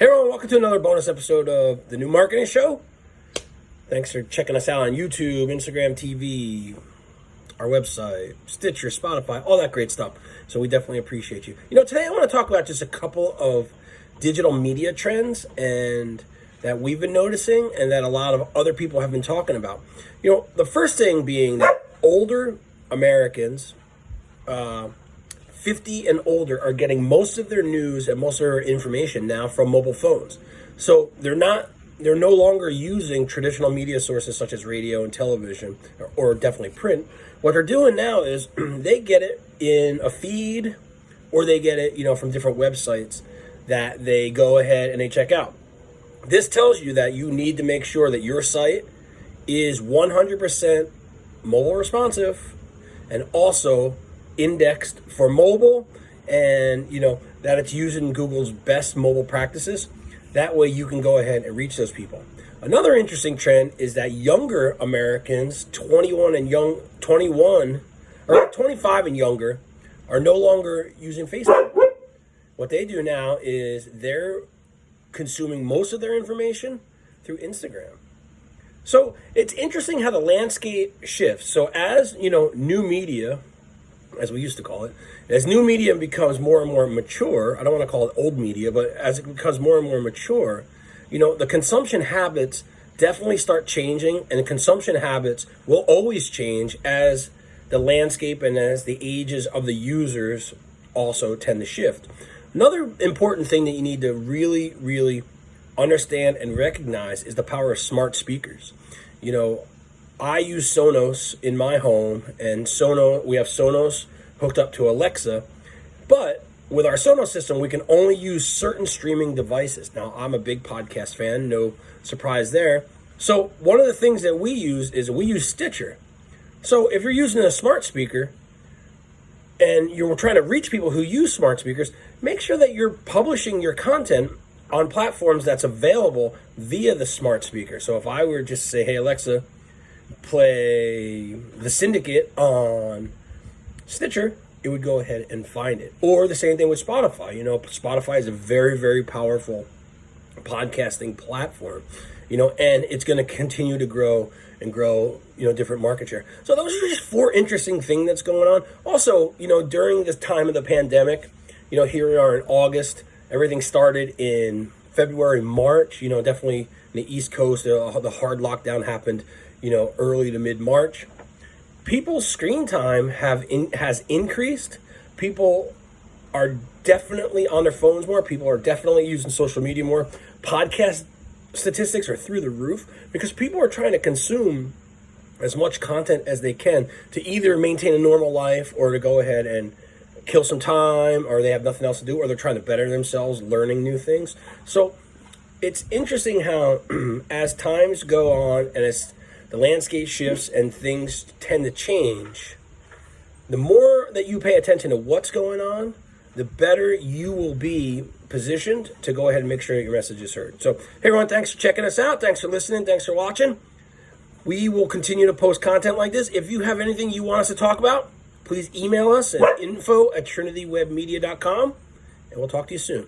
Hey everyone, welcome to another bonus episode of the New Marketing Show. Thanks for checking us out on YouTube, Instagram TV, our website, Stitcher, Spotify, all that great stuff. So we definitely appreciate you. You know, today I want to talk about just a couple of digital media trends and that we've been noticing and that a lot of other people have been talking about. You know, the first thing being that older Americans, uh, 50 and older are getting most of their news and most of their information now from mobile phones. So they're not they're no longer using traditional media sources such as radio and television or, or definitely print. What they're doing now is they get it in a feed or they get it, you know, from different websites that they go ahead and they check out. This tells you that you need to make sure that your site is 100% mobile responsive and also indexed for mobile and you know that it's using Google's best mobile practices. That way you can go ahead and reach those people. Another interesting trend is that younger Americans, 21 and young 21 or 25 and younger are no longer using Facebook. What they do now is they're consuming most of their information through Instagram. So it's interesting how the landscape shifts. So as you know, new media as we used to call it, as new media becomes more and more mature, I don't want to call it old media, but as it becomes more and more mature, you know, the consumption habits definitely start changing and consumption habits will always change as the landscape and as the ages of the users also tend to shift. Another important thing that you need to really, really understand and recognize is the power of smart speakers. You know, I use Sonos in my home, and Sonos we have Sonos hooked up to Alexa, but with our Sonos system, we can only use certain streaming devices. Now, I'm a big podcast fan, no surprise there. So one of the things that we use is we use Stitcher. So if you're using a smart speaker and you're trying to reach people who use smart speakers, make sure that you're publishing your content on platforms that's available via the smart speaker. So if I were just to say, hey, Alexa, play The Syndicate on Stitcher, it would go ahead and find it. Or the same thing with Spotify. You know, Spotify is a very, very powerful podcasting platform, you know, and it's going to continue to grow and grow, you know, different market share. So those are just four interesting things that's going on. Also, you know, during this time of the pandemic, you know, here we are in August, everything started in February, March, you know, definitely in the East Coast, the hard lockdown happened you know, early to mid March, people's screen time have in, has increased. People are definitely on their phones more. People are definitely using social media more. Podcast statistics are through the roof because people are trying to consume as much content as they can to either maintain a normal life or to go ahead and kill some time or they have nothing else to do or they're trying to better themselves learning new things. So it's interesting how as times go on and as the landscape shifts and things tend to change, the more that you pay attention to what's going on, the better you will be positioned to go ahead and make sure that your message is heard. So, hey everyone, thanks for checking us out. Thanks for listening. Thanks for watching. We will continue to post content like this. If you have anything you want us to talk about, please email us at info at trinitywebmedia.com, and we'll talk to you soon.